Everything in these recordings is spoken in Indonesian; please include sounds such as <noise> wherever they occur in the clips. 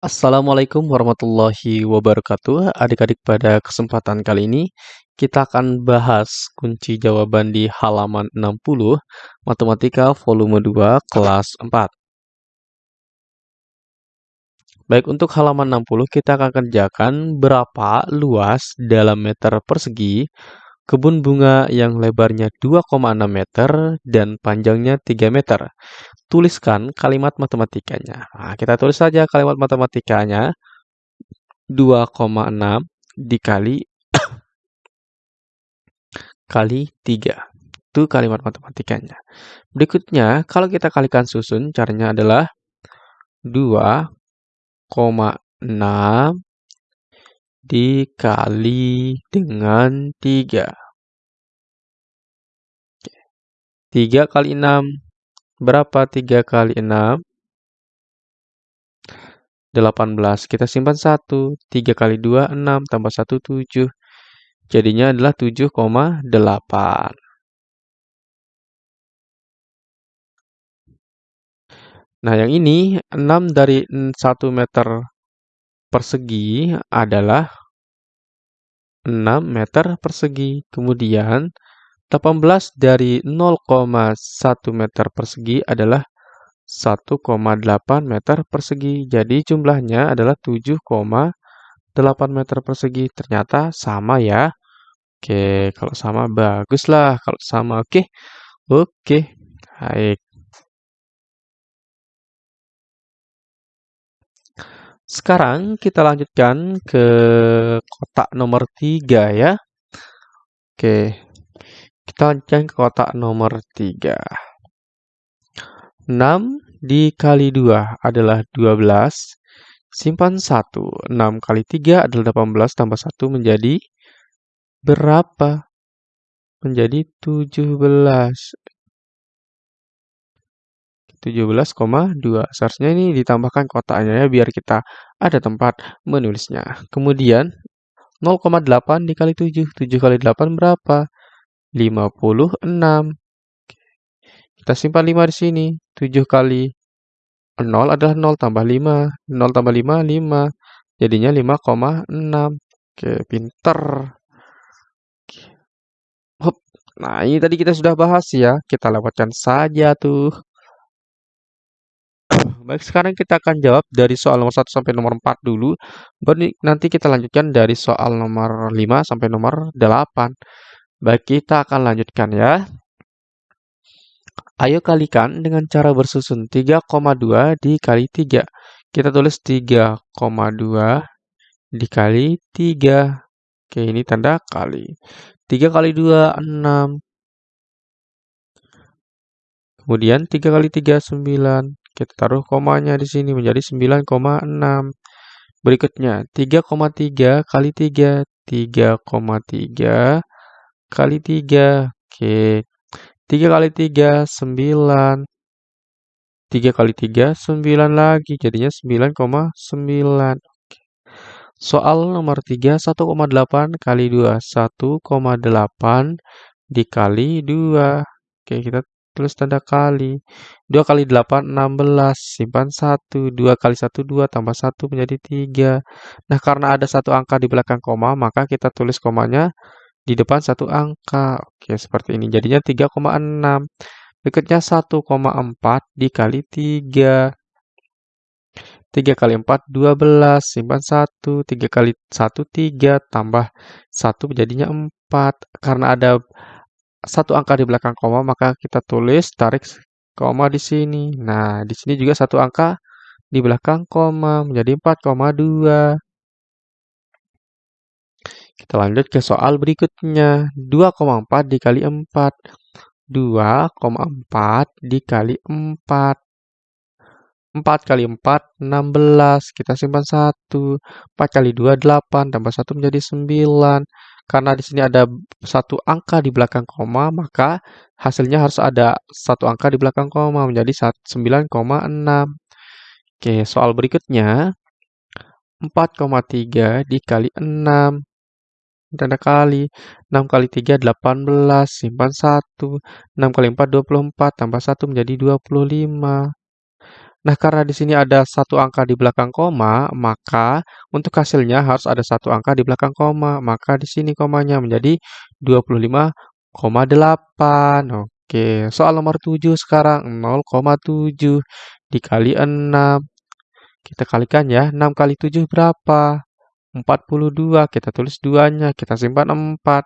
Assalamualaikum warahmatullahi wabarakatuh. Adik-adik pada kesempatan kali ini kita akan bahas kunci jawaban di halaman 60 Matematika volume 2 kelas 4. Baik, untuk halaman 60 kita akan kerjakan berapa luas dalam meter persegi kebun bunga yang lebarnya 2,6 meter dan panjangnya 3 meter tuliskan kalimat matematikanya. Nah, kita tulis saja kalimat matematikanya 2,6 dikali <coughs> kali 3. Itu kalimat matematikanya. Berikutnya, kalau kita kalikan susun, caranya adalah 2,6 dikali dengan 3. 3 kali 6 Berapa 3 kali 6? 18. Kita simpan 1. 3 kali 2, 6. Tambah 1, 7. Jadinya adalah 7,8. Nah, yang ini 6 dari 1 meter persegi adalah 6 meter persegi. Kemudian 18 dari 0,1 meter persegi adalah 1,8 meter persegi. Jadi jumlahnya adalah 7,8 meter persegi. Ternyata sama ya. Oke, kalau sama baguslah. Kalau sama oke. Oke, baik. Sekarang kita lanjutkan ke kotak nomor 3 ya. Oke, kita lanjutkan ke kotak nomor 3. 6 dikali 2 adalah 12. Simpan 1. 6 kali 3 adalah 18 tambah 1 menjadi berapa? Menjadi 17. 17,2. Seharusnya ini ditambahkan kotaknya ya biar kita ada tempat menulisnya. Kemudian 0,8 dikali 7. 7 kali 8 berapa? 56. Kita simpan 5 di sini. 7 kali 0 adalah 0 tambah 5. 0 tambah 5, 5. Jadinya 5,6. Oke, pinter. Nah, ini tadi kita sudah bahas ya. Kita lewatkan saja tuh. Baik, sekarang kita akan jawab dari soal nomor 1 sampai nomor 4 dulu. Baru nanti kita lanjutkan dari soal nomor 5 sampai nomor 8. Baik, kita akan lanjutkan ya. Ayo kalikan dengan cara bersusun 3,2 dikali 3. Kita tulis 3,2 dikali 3. Oke, ini tanda kali. 3 kali 2, 6. Kemudian 3 kali 3, 9. Kita taruh komanya di sini menjadi 9,6. Berikutnya, 3,3 kali 3. 3,3 kali 3. Oke. 3 kali 3, 9. 3 kali 3, 9 lagi. Jadinya 9,9. Soal nomor 3, 1,8 kali 2. 1,8 dikali 2. Oke, kita tulis tanda kali. 2 kali 8, 16. Simpan 1. 2 kali 1, 2. Tambah 1 menjadi 3. Nah, karena ada satu angka di belakang koma, maka kita tulis komanya di depan satu angka. Oke, seperti ini. Jadinya 3,6. Berikutnya 1,4 dikali 3. 3 kali 4, 12. Simpan 1. 3 kali 1, 3. Tambah 1 menjadinya 4. Karena ada satu angka di belakang koma, maka kita tulis tarik koma di sini. Nah, di sini juga satu angka di belakang koma menjadi 4,2. Kita lanjut ke soal berikutnya. 2,4 dikali 4. 2,4 dikali 4. 4 kali 4, 16. Kita simpan 1. 4 kali 2, 8. Tambah 1 menjadi 9. Karena di sini ada satu angka di belakang koma, maka hasilnya harus ada satu angka di belakang koma menjadi 9,6. Oke, soal berikutnya. 4,3 dikali 6 tanda kali. 6 kali 3, 18. Simpan 1. 6 kali 4, 24. Tambah 1 menjadi 25. Nah, karena di sini ada satu angka di belakang koma, maka untuk hasilnya harus ada satu angka di belakang koma. Maka di sini komanya menjadi 25,8. Oke, soal nomor 7 sekarang 0,7 dikali 6. Kita kalikan ya, 6 kali 7 berapa? 42, kita tulis 2-nya, kita simpan 4.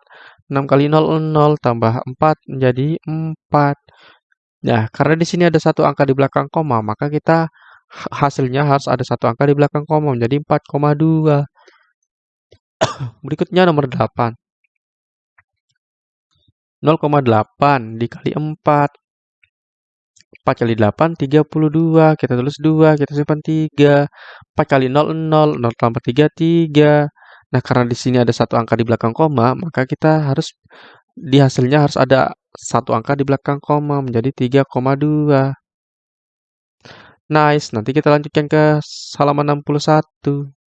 6 kali 0, 0, tambah 4 menjadi 4. Nah, karena di sini ada satu angka di belakang koma, maka kita hasilnya harus ada satu angka di belakang koma menjadi 4,2. <coughs> Berikutnya nomor 8. 0,8 dikali 4. 4 kali 8, 32. Kita tulis 2, kita simpan 3. 4 kali 0, 0. 0 tambah 3, 3. Nah, karena di sini ada satu angka di belakang koma, maka kita harus di hasilnya harus ada satu angka di belakang koma menjadi 3,2. Nice, nanti kita lanjutkan ke halaman 61.